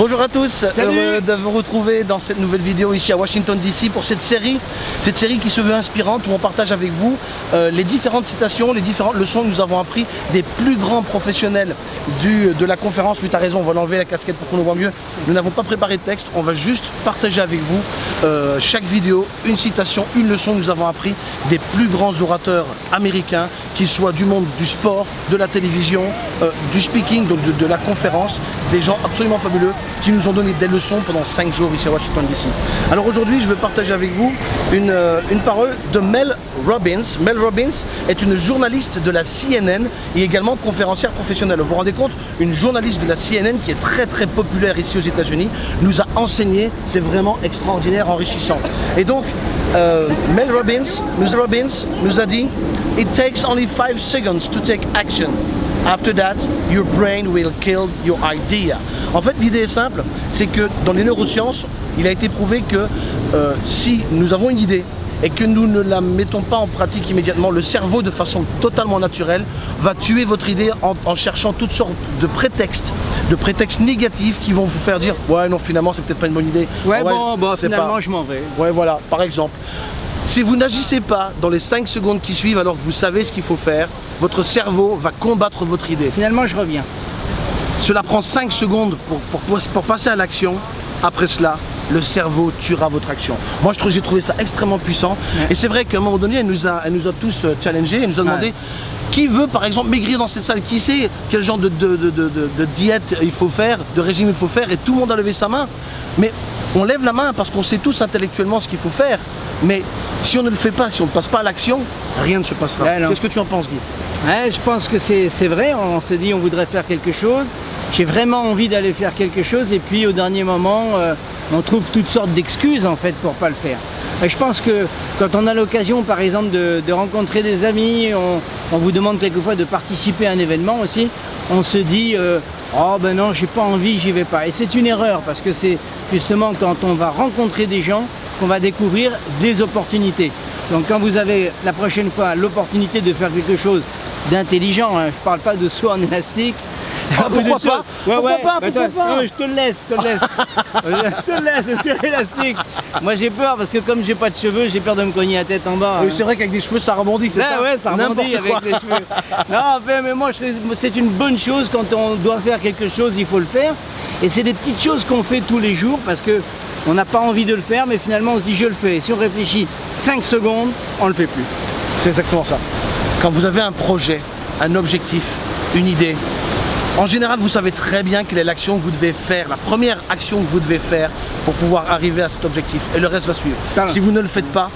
Bonjour à tous, heureux de vous retrouver dans cette nouvelle vidéo ici à Washington DC pour cette série, cette série qui se veut inspirante où on partage avec vous euh, les différentes citations, les différentes leçons que nous avons appris des plus grands professionnels du, de la conférence. Oui, tu as raison, on va l'enlever la casquette pour qu'on le voit mieux. Nous n'avons pas préparé de texte, on va juste partager avec vous euh, chaque vidéo, une citation, une leçon que nous avons appris des plus grands orateurs américains, qu'ils soient du monde du sport, de la télévision, euh, du speaking, donc de, de la conférence, des gens absolument fabuleux qui nous ont donné des leçons pendant 5 jours ici à Washington DC. Alors aujourd'hui, je veux partager avec vous une, euh, une, parole de Mel Robbins. Mel Robbins est une journaliste de la CNN et également conférencière professionnelle. Vous vous rendez compte Une journaliste de la CNN qui est très très populaire ici aux États-Unis nous a enseigné, c'est vraiment extraordinaire, enrichissant. Et donc, euh, Mel Robbins, Mel Robbins nous a dit « It takes only 5 seconds to take action. After that, your brain will kill your idea. » En fait, l'idée est simple, c'est que dans les neurosciences, il a été prouvé que euh, si nous avons une idée et que nous ne la mettons pas en pratique immédiatement, le cerveau de façon totalement naturelle va tuer votre idée en, en cherchant toutes sortes de prétextes, de prétextes négatifs qui vont vous faire dire ouais non finalement c'est peut-être pas une bonne idée. Ouais, ouais bon, bon finalement pas... je m'en vais. Ouais voilà, par exemple. Si vous n'agissez pas dans les 5 secondes qui suivent alors que vous savez ce qu'il faut faire, votre cerveau va combattre votre idée. Finalement je reviens. Cela prend 5 secondes pour, pour, pour passer à l'action. Après cela, le cerveau tuera votre action. Moi, j'ai trouvé ça extrêmement puissant. Ouais. Et c'est vrai qu'à un moment donné, elle nous a, elle nous a tous euh, challengés, elle nous a demandé ouais. qui veut, par exemple, maigrir dans cette salle? Qui sait quel genre de, de, de, de, diète il faut faire, de régime il faut faire? Et tout le monde a levé sa main. Mais on lève la main parce qu'on sait tous intellectuellement ce qu'il faut faire. Mais si on ne le fait pas, si on ne passe pas à l'action, rien ne se passera. Qu'est-ce que tu en penses, Guy? Je pense que c'est vrai. On se dit on voudrait faire quelque chose j'ai vraiment envie d'aller faire quelque chose et puis au dernier moment euh, on trouve toutes sortes d'excuses en fait pour pas le faire. Et je pense que quand on a l'occasion par exemple de, rencontrer des amis, on, vous demande quelquefois de participer à un événement aussi, on se dit euh, oh ben non j'ai pas envie, j'y vais pas. Et c'est une erreur parce que c'est justement quand on va rencontrer des gens qu'on va découvrir des opportunités. Donc quand vous avez la prochaine fois l'opportunité de faire quelque chose d'intelligent, hein, je parle pas de saut en élastique, ah, pourquoi pas ouais, Pourquoi ouais. pas Pourquoi pas non, Je te le laisse, je te le laisse. je te le laisse sur élastique. Moi j'ai peur parce que comme j'ai pas de cheveux, j'ai peur de me cogner la tête en bas. Oui. C'est vrai qu'avec des cheveux ça rebondit, c'est ça Ouais, ça rebondit avec les cheveux. non, mais moi c'est une bonne chose quand on doit faire quelque chose, il faut le faire. Et c'est des petites choses qu'on fait tous les jours parce que on n'a pas envie de le faire, mais finalement on se dit je le fais. Et si on réfléchit 5 secondes, on le fait plus. C'est exactement ça. Quand vous avez un projet, un objectif, une idée, en général, vous savez très bien quelle est l'action que vous devez faire, la première action que vous devez faire pour pouvoir arriver à cet objectif. Et le reste va suivre. Si vous ne le faites pas,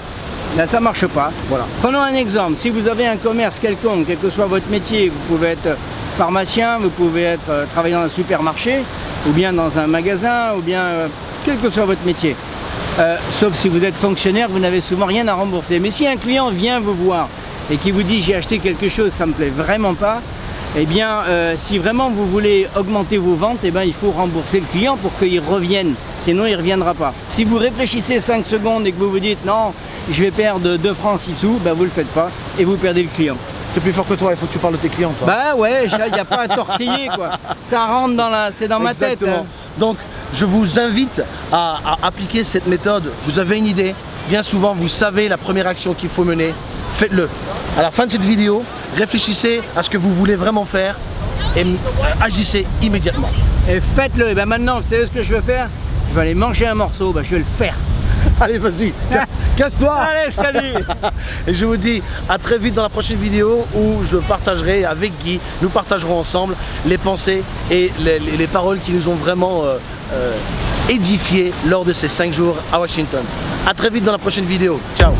Là, ça ne marche pas. Voilà. Prenons un exemple. Si vous avez un commerce quelconque, quel que soit votre métier, vous pouvez être pharmacien, vous pouvez être euh, travailler dans un supermarché, ou bien dans un magasin, ou bien euh, quel que soit votre métier. Euh, sauf si vous êtes fonctionnaire, vous n'avez souvent rien à rembourser. Mais si un client vient vous voir et qui vous dit j'ai acheté quelque chose, ça me plaît vraiment pas, eh bien, euh, si vraiment vous voulez augmenter vos ventes, eh bien, il faut rembourser le client pour qu'il revienne. Sinon, il ne reviendra pas. Si vous réfléchissez 5 secondes et que vous vous dites non, je vais perdre 2 francs 6 sous, ben, vous ne le faites pas et vous perdez le client. C'est plus fort que toi, il faut que tu parles de tes clients. Toi. Bah ouais, il n'y a pas à tortiller quoi. Ça rentre dans la, c'est dans ma tête. Hein. Donc, je vous invite à, à appliquer cette méthode. Vous avez une idée, bien souvent vous savez la première action qu'il faut mener, faites-le. À la fin de cette vidéo, réfléchissez à ce que vous voulez vraiment faire et agissez immédiatement. Et faites-le. Et ben maintenant, vous savez ce que je vais faire? Je vais aller manger un morceau, ben je vais le faire. Allez, vas-y, casse-toi Allez, salut Et je vous dis à très vite dans la prochaine vidéo où je partagerai avec Guy, nous partagerons ensemble les pensées et les, les, les paroles qui nous ont vraiment euh, euh, édifiés lors de ces 5 jours à Washington. A très vite dans la prochaine vidéo. Ciao